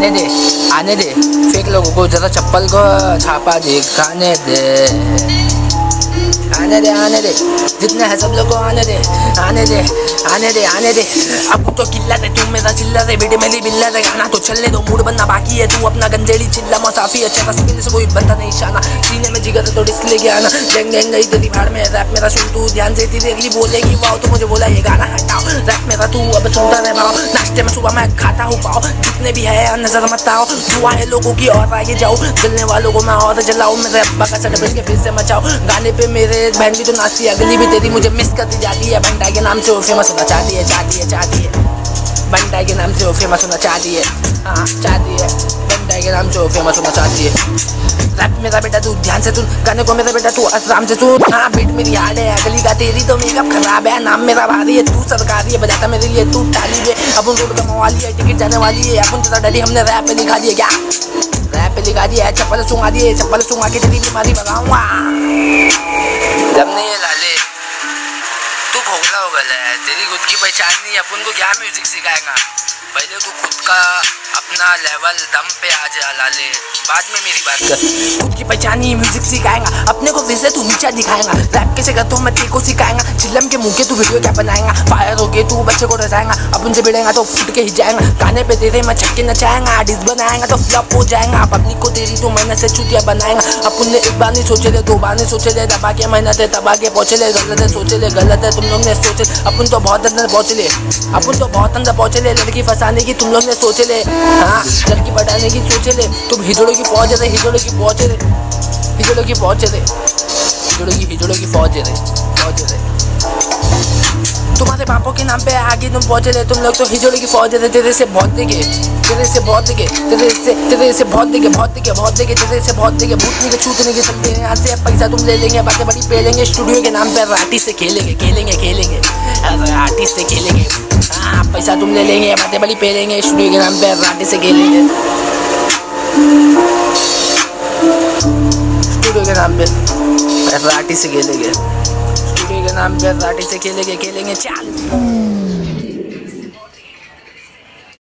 आने दे आने दे। फेक लोगों को, जरा चप्पल को छापा दिखाने दे। आने दे आने दे। जितने हैं सब लोग को आने दे आने दे आने दे आने दे। अब तो किल्ला दे, तू मेरा चिल्ला दे, बेटे मेरी बिल्ला दे। गाना तो चलने दो मूड बनना बाकी है। तू अपना गंजेड़ी चिल्ला, मसाफी अच्छा तस्वीर से कोई बनता नहीं, शाना। सीने में जिगर तो डिस्क लेके आना। गैंग गैंग गई तेरी भाड़ में रैप मेरा सुन, तू ध्यान से तेरी अगली बोलेगी। वाओ तो मुझे बोला, ये गाना हटाओ। रैप मेरा, तू अब सुनता रह पाओ नाश्ते में सुबह मैं खाता हूँ पाओ जितने भी है, नज़र मत आओ। दुआ है लोगों की और आगे जाओ। जलने वालों को मैं और जलाऊं मेरे अब्बा का सट के फिर से मचाओ। गाने पे मेरे बहन भी तो नाचती है। अगली भी तेरी मुझे मिस करती जाती है। बंटा के नाम से वो फ़ेमस होना चाहती है चाहती है चाहती है। बंटा के नाम से वो फ़ेमस होना चाहती है। हाँ चाहती है। बंटा के नाम से वो फ़ेमस होना चाहती है। रैप मेरा बेटा, तू ध्यान से सुन। गाने को मेरा बेटा, तू आराम से सुन। हाँ बीट मेरी हार्ड है। अगली का तेरी तो मेकअप खराब है। नाम मेरा भारी है। तू सरकारी है। बजाता मेरे लिए तू डाली है। अपन रोड का मवाली है टिकट जाने वाली है। अपन चला डाली, हमने रैप पे लिखा दिया क्या? रैप पे लिखा दिया चप्पल सुंगा दिए, चप्पल सुंगा के तेरी बीमारी बताऊँगा जब नहीं है लाले, तू भोगला हो गया है। तेरी खुद की पहचान नहीं अपन को क्या म्यूज़िक सिखाएगा? पहले तू खुद का अपना लेवल दम पे आ जा लाले बाद में मेरी बात कर। खुद की पहचान ही म्यूज़िक सिखाएगा। अपने को वैसे तू नीचा दिखाएगा। रैप कैसे करता हूँ मैं तेरे को सिखाएगा। चिल्लम के मुँह के तू वीडियो क्या बनाएगा? फायर हो गए, तू बच्चे को रचाएगा अपन से भिड़ेगा तो फुट के ही जाएगा। गाने पे तेरे मैं छक्के नचाएगा। डिस बनाएगा तो फ्लॉप हो जाएगा। पब्लिक को तेरी तो मेहनत से चुतिया बनाएगा। अपन ने एक बार नहीं सोचे ले दो बार नहीं सोचे ले दबा के मेहनत है, दबा के पहुँचे ले गलत है, सोचे ले गलत है। तुम लोग ने सोचे। अपन तो बहुत अंदर पहुँचे ले। अपन तो बहुत अंदर पहुँचे ले। लड़की फंसाने की तुम लोग ने सोचे ले। हाँ लड़की बढ़ाने की सोचे ले तुम हिजड़ों की पहुँचे थे, हिजड़ों की पहुँचे थे। हिजड़ों की पहुँचे थे। हिजड़ों की हिजड़ों की फौजे थे। फौजे थे। तुम्हारे पापों के नाम पे आगे तुम पहुँचे थे। तुम लोग तो हिजड़े की फौज थे। तेरे से बहुत दिखे, तेरे से बहुत दिखे, तेरे से तेरे से बहुत दिखे बहुत दिखे बहुत दिखे, तेरे से बहुत दिखे। भूतने के छूटने के हैं यहाँ से पैसा तुम ले लेंगे। बातें बड़ी पेलेंगे। स्टूडियो के नाम पे राटी से खेलेंगे खेलेंगे खेलेंगे। राटी से खेलेंगे। पैसा तुम ले लेंगे बातें बड़ी पेलेंगे स्टूडियो के नाम पे राटे से खेलेंगे स्टूडियो के नाम पे राटी से खेलेंगे स्टूडियो के नाम पे राटी से खेलेंगे खेलेंगे चाल